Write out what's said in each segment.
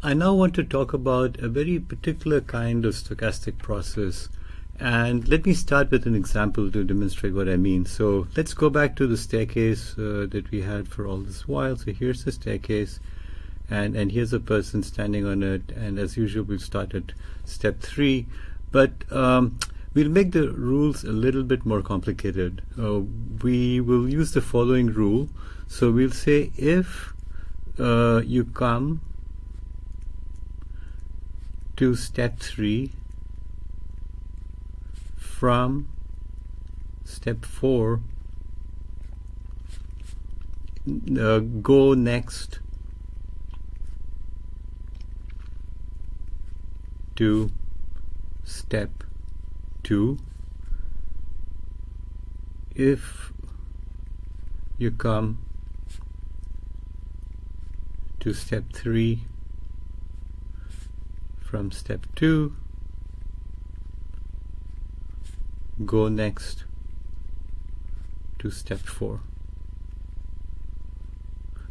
I now want to talk about a very particular kind of stochastic process. And let me start with an example to demonstrate what I mean. So let's go back to the staircase uh, that we had for all this while. So here's the staircase, and, and here's a person standing on it. And as usual, we'll start at step three. But um, we'll make the rules a little bit more complicated. Uh, we will use the following rule. So we'll say if uh, you come to step 3 from step 4 uh, go next to step 2 if you come to step 3 from step 2 go next to step 4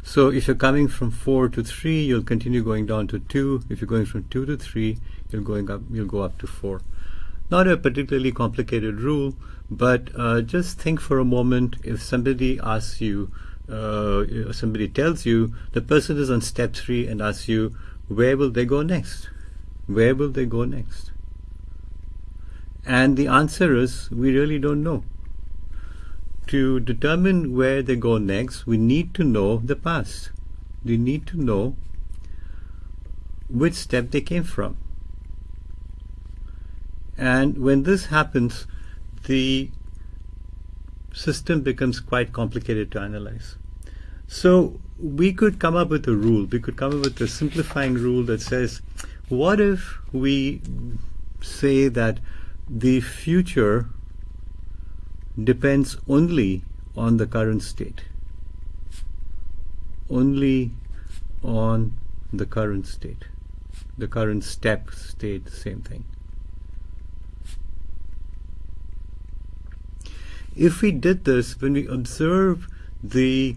so if you're coming from 4 to 3 you'll continue going down to 2 if you're going from 2 to 3 you're going up you'll go up to 4 not a particularly complicated rule but uh, just think for a moment. If somebody asks you uh, somebody tells you the person is on step 3 and asks you where will they go next where will they go next? And the answer is we really don't know. To determine where they go next, we need to know the past. We need to know which step they came from. And when this happens, the system becomes quite complicated to analyze. So we could come up with a rule. We could come up with a simplifying rule that says what if we say that the future depends only on the current state? Only on the current state. The current step state, same thing. If we did this, when we observe the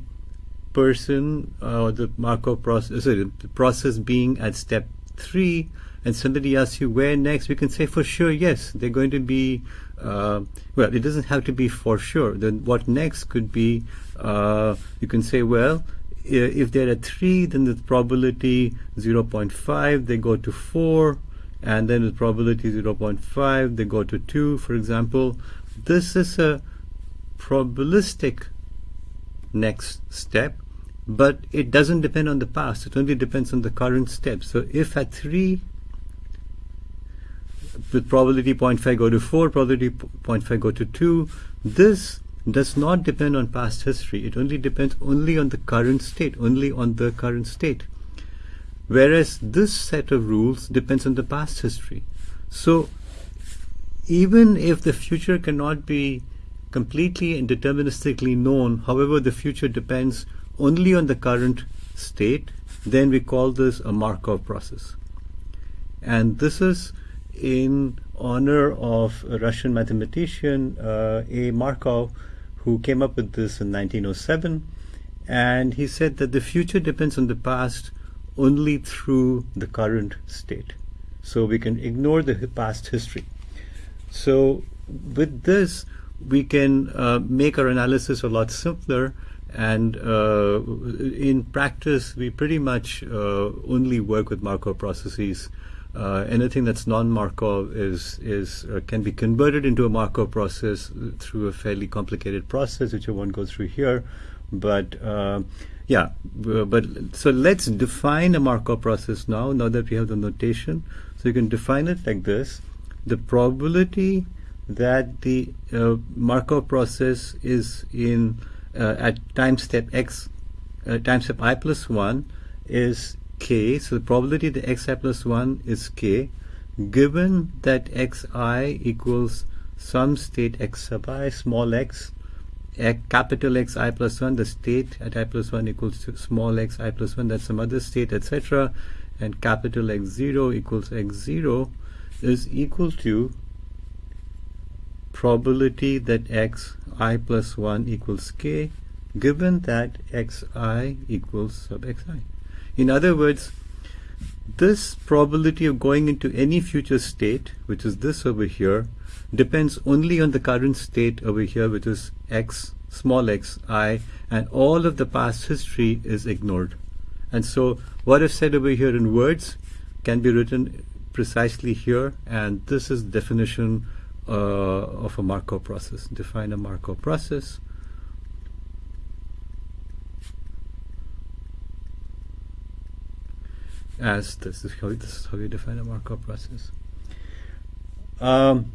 person or uh, the Markov process, sorry, the process being at step three and somebody asks you where next, we can say for sure, yes, they're going to be, uh, well, it doesn't have to be for sure. Then what next could be, uh, you can say, well, if they're at 3, then the probability 0.5, they go to 4, and then with probability 0.5, they go to 2, for example. This is a probabilistic next step but it doesn't depend on the past. It only depends on the current step. So if at 3, with probability 0.5 go to 4, probability 0.5 go to 2, this does not depend on past history. It only depends only on the current state, only on the current state. Whereas this set of rules depends on the past history. So even if the future cannot be completely and deterministically known, however, the future depends only on the current state, then we call this a Markov process. And this is in honor of a Russian mathematician, uh, A. Markov, who came up with this in 1907. And he said that the future depends on the past only through the current state. So we can ignore the past history. So with this, we can uh, make our analysis a lot simpler and uh, in practice, we pretty much uh, only work with Markov processes. Uh, anything that's non-Markov is is uh, can be converted into a Markov process through a fairly complicated process, which I won't go through here. But uh, yeah, but so let's define a Markov process now. Now that we have the notation, so you can define it like this: the probability that the uh, Markov process is in at time step x, uh, time step i plus 1 is k. So the probability that xi plus 1 is k, given that xi equals some state x sub i, small x, capital X i plus 1, the state at i plus 1 equals to small x i plus 1, that's some other state, etc. And capital X0 equals X0 is equal to probability that x i plus 1 equals k given that xi equals sub xi. In other words, this probability of going into any future state, which is this over here, depends only on the current state over here, which is x, small x, i, and all of the past history is ignored. And so what I've said over here in words can be written precisely here, and this is definition uh, of a Markov process. Define a Markov process. as this is how this is how you define a Markov process. Um,